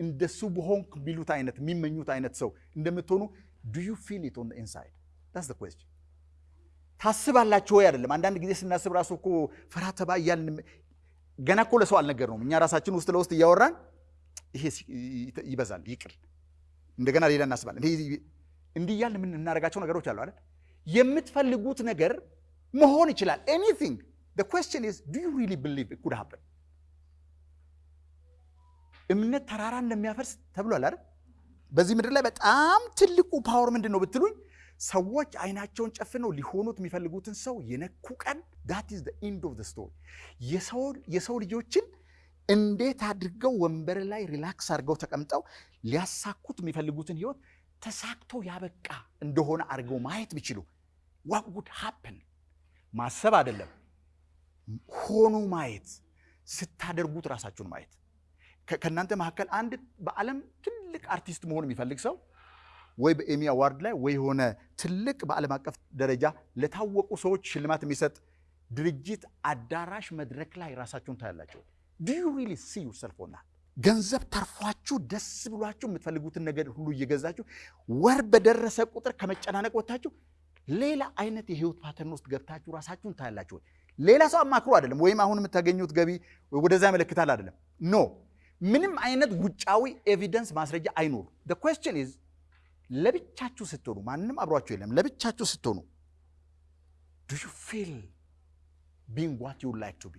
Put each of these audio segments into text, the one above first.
እንደሱ በሆንክ የሚሉት አይነት የሚመኙት አይነት ሰው እንደምትሆኑ do you feel it on inside that's the question። ታስባላችሁ ወይ አይደለም። አንዳንድ ጊዜ ስናስብ ራሱ እኮ ፈራ ተባ እያልን ገና እኮ ለሰው አልነገርነውም። እኛ ራሳችን ውስጥ ለውስጥ እያወራን ይሄ ይበዛል ይቅር፣ እንደገና ሌላ እናስባለን። እንዲህ እያልን ምን እናደርጋቸው ነገሮች አሉ አይደል? የምትፈልጉት ነገር መሆን ይችላል። anything is do you really believe it could happen እምነት ተራራ እንደሚያፈርስ ተብሏል አይደል? በዚህ ምድር ላይ በጣም ትልቁ power ምንድን ነው ብትሉኝ ሰዎች አይናቸውን ጨፍነው ሊሆኑት የሚፈልጉትን ሰው የነኩ ቀን the end of the story የሰው ልጆችን እንዴት አድርገው ወንበር ላይ relax አድርገው ተቀምጠው ሊያሳኩት የሚፈልጉትን ህይወት ተሳክቶ ያበቃ እንደሆነ አድርገው ማየት ቢችሉ what would happen? ማሰብ አይደለም። ሆኖ ማየት ስታደርጉት ራሳችሁን ማየት ከእናንተ መካከል አንድ በዓለም ትልቅ አርቲስት መሆን የሚፈልግ ሰው ወይ በ Emmy award ላይ ወይ የሆነ ትልቅ በዓለም አቀፍ ደረጃ ለታወቁ ሰዎች ሽልማት የሚሰጥ ድርጅት አዳራሽ መድረክ ላይ ራሳችሁን ታያላችሁ። do you really see yourself on that? ገንዘብ ተርፏችሁ ደስ ብሏችሁ የምትፈልጉትን ነገር ሁሉ እየገዛችሁ ወር በደረሰ ቁጥር ከመጨናነቅ ወጥታችሁ ሌላ አይነት የህይወት pattern ውስጥ ገብታችሁ ራሳችሁን ታያላችሁ። ሌላ ሰው አማክሮ አይደለም፣ ወይም አሁን የምታገኙት ገቢ ወደዛ ያመለክታል አይደለም። no ምንም አይነት ውጫዊ evidence ማስረጃ አይኖሩ። question is ለብቻችሁ ስትሆኑ ማንም አብሯችሁ የለም። ለብቻችሁ ስትሆኑ do you feel being what you like to be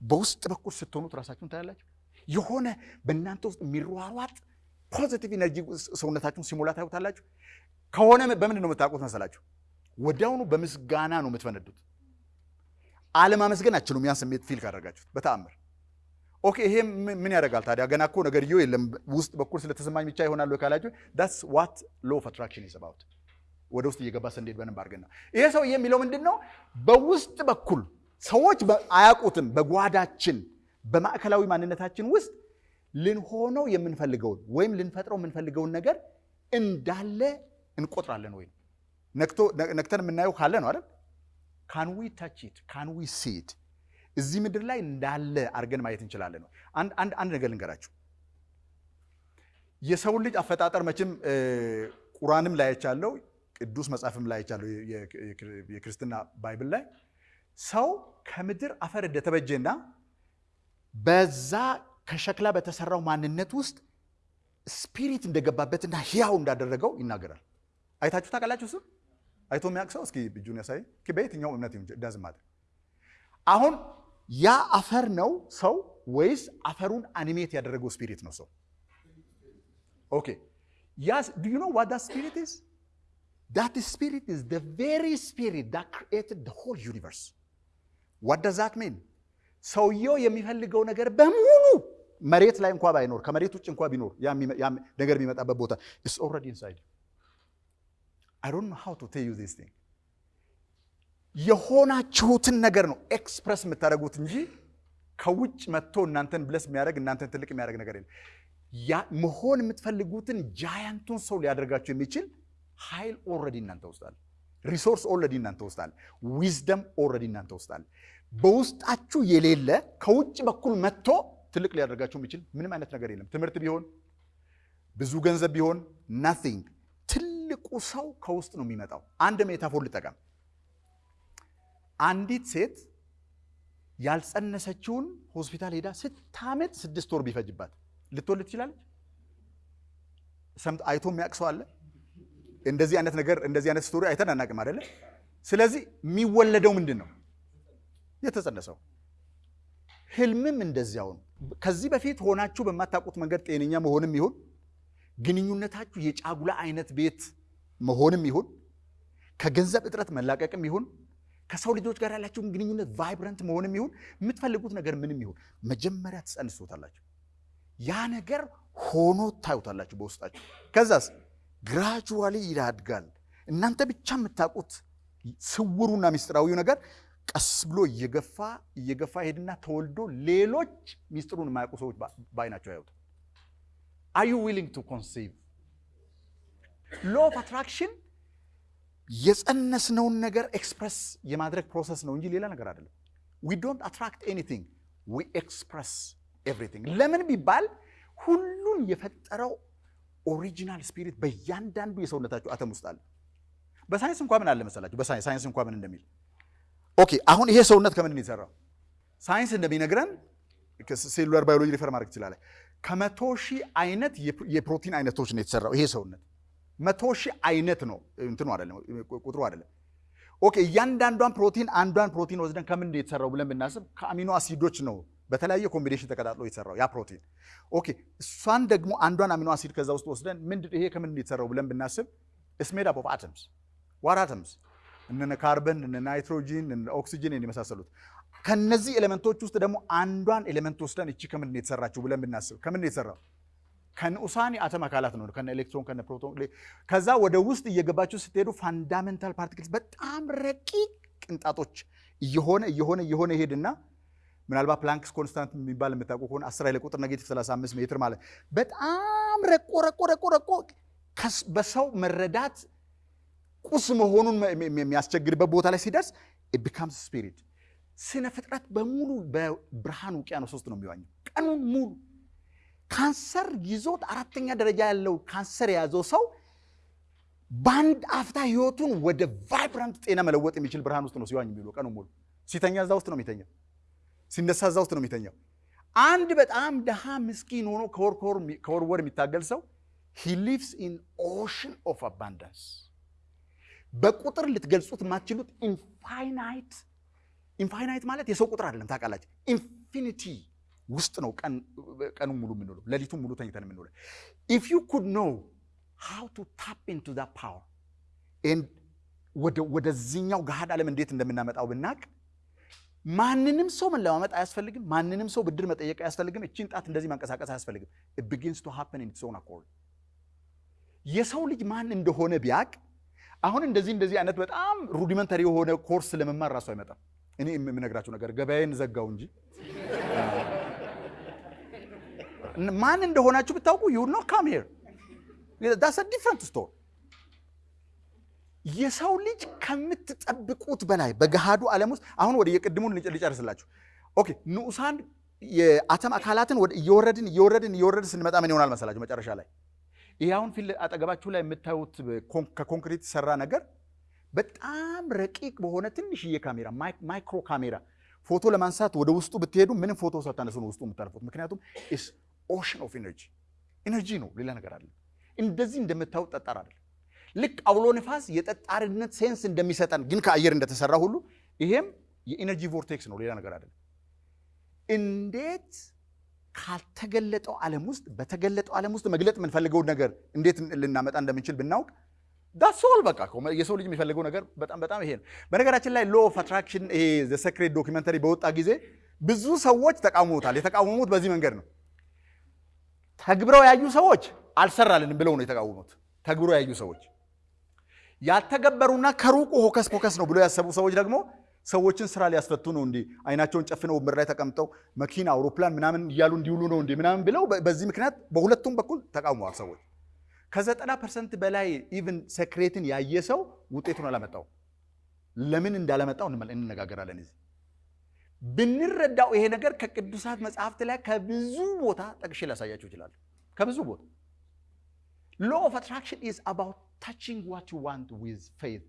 በውስጥ በኩል ስትሆኑት ራሳችሁን ታያላችሁ። የሆነ በእናንተ ውስጥ የሚሯሯጥ positive energy ሰውነታችሁን ሲሞላ ታዩታላችሁ። ከሆነ በምንድን ነው የምታውቁት መሰላችሁ? ወዲያውኑ በምስጋና ነው የምትፈነዱት። አለማመስገን አችሉም። ያን ስሜት feel ካደረጋችሁት በተአምር okay። ይሄ ምን ያደርጋል ታዲያ? ገና እኮ ነገርየው የለም ውስጥ በኩል ስለተሰማኝ ብቻ ይሆናል ካላችሁ that's what law of attraction is about። ወደ ውስጥ እየገባ ስንሄድ በደንብ አድርገን ይሄ ሰው የሚለው ምንድን ነው? በውስጥ በኩል ሰዎች አያውቁትም። በጓዳችን በማዕከላዊ ማንነታችን ውስጥ ልንሆነው የምንፈልገውን ወይም ልንፈጥረው የምንፈልገውን ነገር እንዳለ እንቆጥራለን። ወይም ነክተን የምናየው ካለ ነው አይደል? can we touch it can we see it እዚህ ምድር ላይ እንዳለ አድርገን ማየት እንችላለን። አንድ ነገር ልንገራችሁ። የሰውን ልጅ አፈጣጠር መቼም ቁራንም ላይ አይቻለሁ፣ ቅዱስ መጽሐፍም ላይ አይቻለሁ፣ የክርስትና Bible ላይ ሰው ከምድር አፈር እንደተበጀና በዛ ከሸክላ በተሰራው ማንነት ውስጥ spirit እንደገባበትና ሕያው እንዳደረገው ይናገራል። አይታችሁ ታውቃላችሁ? እሱ አይቶ የሚያውቅ ሰው እስኪ እጁን ያሳይ። በየትኛው እምነት ዳዝ ማት አሁን ያ አፈር ነው ሰው ወይስ አፈሩን animate ያደረገው spirit ነው ሰው? okay yeah do you know what that spirit is? that spirit is the very spirit that created the whole universe። what does that mean? ሰውየው የሚፈልገው ነገር በሙሉ መሬት ላይ እንኳ ባይኖር ከመሬት ውጭ እንኳ ቢኖር ያ ነገር የሚመጣበት ቦታ it's already inside I don't know how to tell you this thing የሆናችሁትን ነገር ነው express የምታደርጉት እንጂ ከውጭ መጥቶ እናንተን bless የሚያደርግ እናንተን ትልቅ የሚያደርግ ነገር የለም። መሆን የምትፈልጉትን giant ኡን ሰው ሊያደርጋችሁ የሚችል ኃይል already እናንተ ውስጥ resource already እናንተ ውስጥ wisdom already እናንተ ውስጥ በውስጣችሁ የሌለ ከውጭ በኩል መጥቶ ትልቅ ሊያደርጋችሁ የሚችል ምንም አይነት ነገር የለም። ትምህርት ቢሆን ብዙ ገንዘብ ቢሆን nothing። ትልቁ ሰው ከውስጥ ነው የሚመጣው። አንድ metaphor ልጠቀም። አንዲት ሴት ያልጸነሰችውን ሆስፒታል ሄዳ ስታምጥ ስድስት ወር ቢፈጅባት ልትወልድ ትችላለች? ሰምቶ አይቶ የሚያውቅ ሰው አለ? እንደዚህ አይነት ነገር እንደዚህ አይነት story አይተን አናውቅም አይደለ? ስለዚህ የሚወለደው ምንድን ነው? የተጸነሰው። ህልምም እንደዚያው ነው። ከዚህ በፊት ሆናችሁ በማታውቁት መንገድ ጤነኛ መሆንም ይሁን ግንኙነታችሁ የጫጉላ አይነት ቤት መሆንም ይሁን ከገንዘብ እጥረት መላቀቅም ይሁን ከሰው ልጆች ጋር ያላችሁን ግንኙነት vibrant መሆንም ይሁን የምትፈልጉት ነገር ምንም ይሁን መጀመሪያ ትጸንሱታላችሁ። ያ ነገር ሆኖ ታዩታላችሁ በውስጣችሁ። ከዛስ gradually ያድጋል። እናንተ ብቻ የምታውቁት ስውሩና ሚስጥራዊው ነገር ቀስ ብሎ እየገፋ እየገፋ ሄድና ተወልዶ ሌሎች ሚስጥሩን የማያውቁ ሰዎች በአይናቸው ያዩት። are you willing to conceive law of attraction የጸነስነውን ነገር express የማድረግ process ነው እንጂ ሌላ ነገር አይደለም። we don't attract anything we express everything። ለምን ቢባል ሁሉን የፈጠረው original spirit በእያንዳንዱ የሰውነታችሁ አተም ውስጥ አለ። በሳይንስ እንኳ ምን አለ መሰላችሁ? በሳይንስ ሳይንስ እንኳ ምን እንደሚል okay፣ አሁን ይሄ ሰውነት ከምን ነው የተሰራው? ሳይንስ እንደሚነግረን cellular biology refer ማድረግ ትችላለህ። ከመቶ ሺህ አይነት የፕሮቲን አይነቶች ነው የተሰራው ይሄ ሰውነት። መቶ ሺህ አይነት ነው እንትኑ አይደለም ቁጥሩ አይደለም። okay እያንዳንዷን ፕሮቲን አንዷን ፕሮቲን ወስደን ከምን የተሰራው ብለን ብናስብ ከ amino አሲዶች ነው በተለያየ combination ተቀጣጥሎ የተሰራው ያ ፕሮቲን። okay እሷን ደግሞ አንዷን amino acid ከዛ ውስጥ ወስደን ምንድን ይሄ ከምን የተሰራው ብለን ብናስብ it's made up of atoms what atoms እነ ካርበን እነ ናይትሮጂን እነ ኦክሲጅን የመሳሰሉት ከነዚህ element ኦች ውስጥ ደግሞ አንዷን element ወስደን እቺ ከምን የተሰራችው ብለን ብናስብ ከምን የተሰራው? ከንዑሳን የአተም አካላት ነው፣ ከነ ኤሌክትሮን ከነ ፕሮቶን። ከዛ ወደ ውስጥ እየገባችሁ ስትሄዱ fundamental particles በጣም ረቂቅ ቅንጣቶች እየሆነ እየሆነ እየሆነ ይሄድና ምናልባት Planck's constant የሚባል የምታውቁ ከሆነ 10 ኃይለ ቁጥር negative 35 ሜትር ማለት በጣም ረቆ ረቆ ረቆ ረቆ በሰው መረዳት ቁስ መሆኑን የሚያስቸግርበት ቦታ ላይ ሲደርስ becomes spirit። ስነ ፍጥረት በሙሉ በብርሃን ውቅያኖስ ውስጥ ነው የሚዋኘው ቀኑን ሙሉ። ካንሰር ይዞት አራተኛ ደረጃ ያለው ካንሰር የያዘው ሰው በአንድ አፍታ ህይወቱን ወደ vibrant ጤና መለወጥ የሚችል ብርሃን ውስጥ ነው ሲዋኝ የሚውለው ቀኑን ሙሉ። ሲተኛ እዛ ውስጥ ነው የሚተኛው፣ ሲነሳ እዛ ውስጥ ነው የሚተኛው። አንድ በጣም ድሃ ምስኪን ሆኖ ከወር ወር የሚታገል ሰው he lives in ocean of abundance በቁጥር ልትገልጹት የማትችሉት infinite infinite ማለት የሰው ቁጥር አይደለም ታውቃላችሁ። infinity ውስጥ ነው ቀኑ ሙሉ የምንውለው፣ ሌሊቱን ሙሉ ተኝተን የምንውለው። if you could know how to tap into that power ወደዚህኛው ገሃድ ዓለም እንዴት እንደምናመጣው ብናቅ ማንንም ሰው መለማመጥ አያስፈልግም። ማንንም ሰው ብድር መጠየቅ አያስፈልግም። እቺን ጣት እንደዚህ ማንቀሳቀስ አያስፈልግም። begins to happen in its own accord። የሰው ልጅ ማን እንደሆነ ቢያቅ አሁን እንደዚህ እንደዚህ አይነት በጣም rudimentary የሆነ ኮርስ ለመማር ራሱ አይመጣም። እኔ የምነግራችሁ ነገር ገበያዬን ዘጋው እንጂ ማን እንደሆናችሁ ብታውቁ you know come different story። የሰው ልጅ ከምትጠብቁት በላይ በገሃዱ ዓለም ውስጥ አሁን ወደ የቅድሙን ልጨርስላችሁ። okay ንዑሳን የአተም አካላትን እየወረድን እየወረድን እየወረድን ስንመጣ ምን ይሆናል መሰላችሁ? መጨረሻ ላይ ይህ አሁን ፊት አጠገባችሁ ላይ የምታዩት ከኮንክሪት የተሰራ ነገር በጣም ረቂቅ በሆነ ትንሽዬ ካሜራ micro ካሜራ ፎቶ ለማንሳት ወደ ውስጡ ብትሄዱ ምንም ፎቶ ሳታነሱ ነው ውስጡ የምታልፉት። ምክንያቱም ocean of energy energy ነው፣ ሌላ ነገር አለ። እንደዚህ እንደምታዩት ጠጣር አይደለም። ልክ አውሎ ነፋስ የጠጣርነት sense እንደሚሰጠን ግን ከአየር እንደተሰራ ሁሉ ይሄም የ energy vortex ነው፣ ሌላ ነገር አይደለም። እንዴት ካልተገለጠው ዓለም ውስጥ በተገለጠው ዓለም ውስጥ መግለጥ የምንፈልገውን ነገር እንዴት ልናመጣ እንደምንችል ብናውቅ that's all በቃ የሰው ልጅ የሚፈልገው ነገር በጣም በጣም ይሄ ነው። በነገራችን ላይ law of attraction ይሄ The Secret documentary በወጣ ጊዜ ብዙ ሰዎች ተቃውሞታል። የተቃወሙት በዚህ መንገድ ነው። ተግብረው ያዩ ሰዎች አልሰራልንም ብለው ነው የተቃወሙት። ተግብረው ያዩ ሰዎች ያልተገበሩና ከሩቁ hocus pocus ነው ብለው ያሰቡ ሰዎች ደግሞ ሰዎችን ስራ ሊያስፈቱ ነው እንዲህ አይናቸውን ጨፍነው ወንበር ላይ ተቀምጠው መኪና፣ አውሮፕላን ምናምን እያሉ እንዲውሉ ነው እንዲህ ምናምን ብለው በዚህ ምክንያት በሁለቱም በኩል ተቃውመዋል ሰዎች። ከዘጠና percent በላይ even Secret ን ያየ ሰው ውጤቱን አላመጣው። ለምን እንዳላመጣው እንነጋገራለን። እዚህ ብንረዳው ይሄ ነገር ከቅዱሳት መጽሐፍት ላይ ከብዙ ቦታ ጠቅሼ ላሳያችሁ እችላለሁ። ከብዙ ቦታ ሎ ኦፍ አትራክሽን ኢዝ አባውት ታችንግ ዋት ዩ ዋንት ዊዝ ፌይት